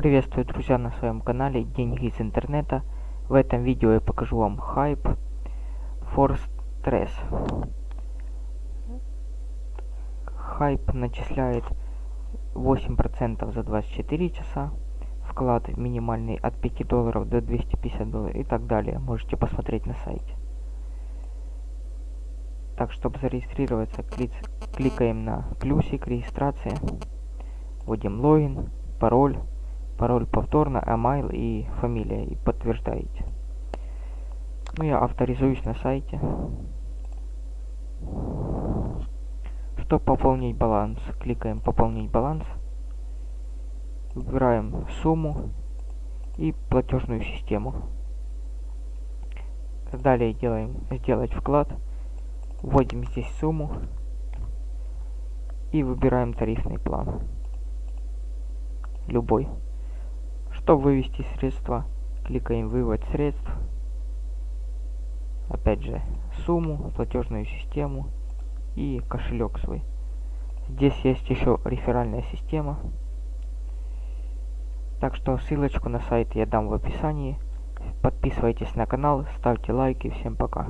Приветствую, друзья, на своем канале Деньги из интернета. В этом видео я покажу вам хайп for stress. Хайп начисляет 8% за 24 часа. Вклад минимальный от 5 долларов до 250 долларов и так далее. Можете посмотреть на сайте. Так, чтобы зарегистрироваться, кликаем на плюсик регистрация. Вводим логин, пароль пароль повторно, email и фамилия, и подтверждаете. Ну, я авторизуюсь на сайте. Чтобы пополнить баланс, кликаем «Пополнить баланс», выбираем сумму и платежную систему. Далее делаем «Сделать вклад», вводим здесь сумму и выбираем тарифный план. Любой. Чтобы вывести средства, кликаем «Вывод средств». Опять же, сумму, платежную систему и кошелек свой. Здесь есть еще реферальная система. Так что ссылочку на сайт я дам в описании. Подписывайтесь на канал, ставьте лайки. Всем пока.